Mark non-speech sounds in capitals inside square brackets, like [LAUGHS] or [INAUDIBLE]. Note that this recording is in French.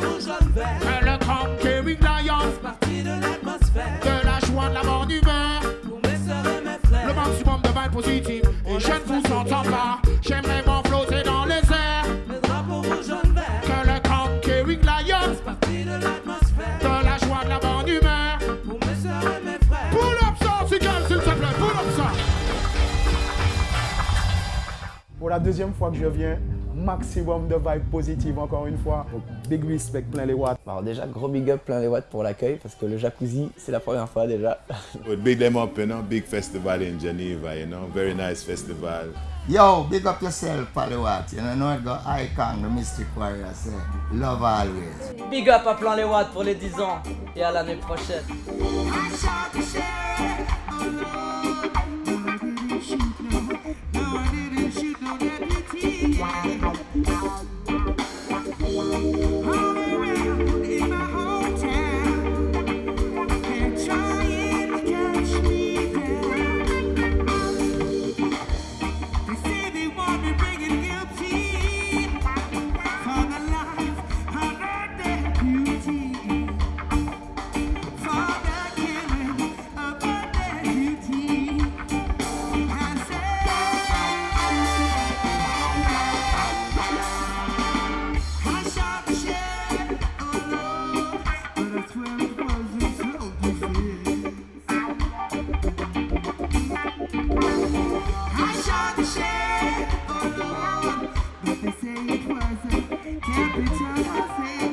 le grand Kevin partie de l'atmosphère. De la joie de la humeur mes frères. Le maximum de Et je ne vous entends pas. J'aimerais m'enflotter dans les airs. Que le grand Kevin partie de l'atmosphère. De la joie de la bonne humeur Pour mes soeurs et mes frères s'il te plaît, Pour la deuxième fois que je viens maximum de vibes positives encore une fois. Donc, big respect, plein les watts. Alors déjà, gros big up plein les watts pour l'accueil parce que le jacuzzi, c'est la première fois déjà. [LAUGHS] Big them up, you know, big festival in Geneva, you know, very nice festival. Yo, big up yourself, Palewat. You know, it go icon, the Mystic Warrior say, love always. Big up à plein les watts pour les 10 ans et à l'année prochaine. Can't be just the same.